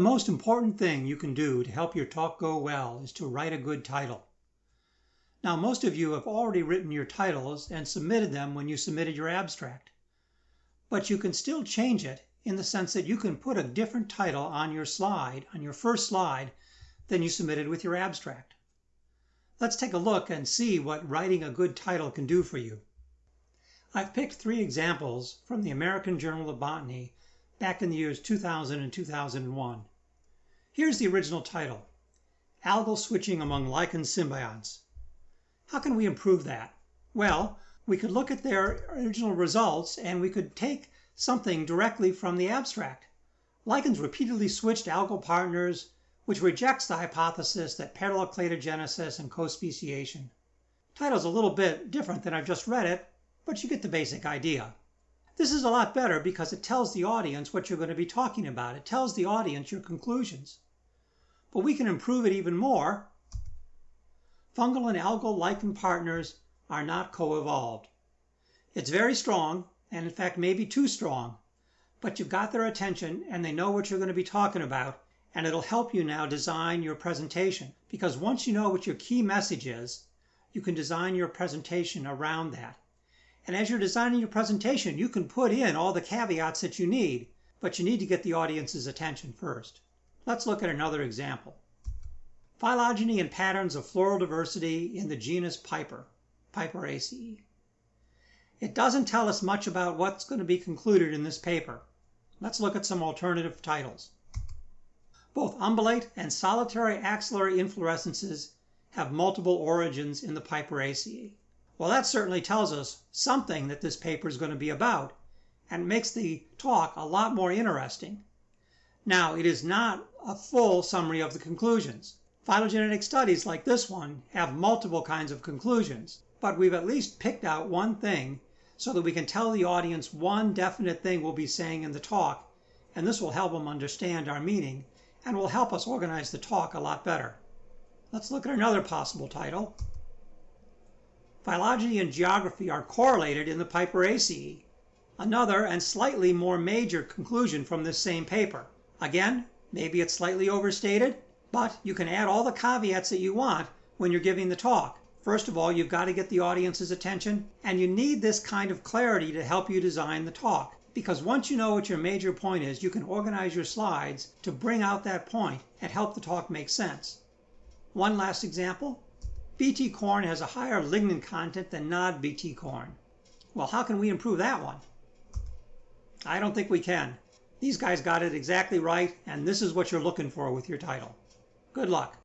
most important thing you can do to help your talk go well is to write a good title. Now, most of you have already written your titles and submitted them when you submitted your abstract. But you can still change it in the sense that you can put a different title on your slide, on your first slide, than you submitted with your abstract. Let's take a look and see what writing a good title can do for you. I've picked three examples from the American Journal of Botany back in the years 2000 and 2001. Here's the original title, Algal Switching Among Lichen Symbionts. How can we improve that? Well, we could look at their original results and we could take something directly from the abstract. Lichens repeatedly switched algal partners, which rejects the hypothesis that parallel cladogenesis and co-speciation. Title's a little bit different than I've just read it, but you get the basic idea. This is a lot better because it tells the audience what you're going to be talking about. It tells the audience your conclusions. But we can improve it even more. Fungal and algal lichen partners are not co-evolved. It's very strong, and in fact maybe too strong, but you've got their attention and they know what you're going to be talking about, and it'll help you now design your presentation. Because once you know what your key message is, you can design your presentation around that. And as you're designing your presentation, you can put in all the caveats that you need, but you need to get the audience's attention first. Let's look at another example. Phylogeny and patterns of floral diversity in the genus Piper, Piperaceae. It doesn't tell us much about what's going to be concluded in this paper. Let's look at some alternative titles. Both umbellate and solitary axillary inflorescences have multiple origins in the Piperaceae. Well, that certainly tells us something that this paper is going to be about and makes the talk a lot more interesting. Now, it is not a full summary of the conclusions. Phylogenetic studies like this one have multiple kinds of conclusions, but we've at least picked out one thing so that we can tell the audience one definite thing we'll be saying in the talk, and this will help them understand our meaning and will help us organize the talk a lot better. Let's look at another possible title. Phylogeny and geography are correlated in the Piperaceae. Another and slightly more major conclusion from this same paper. Again, maybe it's slightly overstated, but you can add all the caveats that you want when you're giving the talk. First of all, you've got to get the audience's attention, and you need this kind of clarity to help you design the talk. Because once you know what your major point is, you can organize your slides to bring out that point and help the talk make sense. One last example. BT corn has a higher lignin content than non-BT corn. Well, how can we improve that one? I don't think we can. These guys got it exactly right, and this is what you're looking for with your title. Good luck.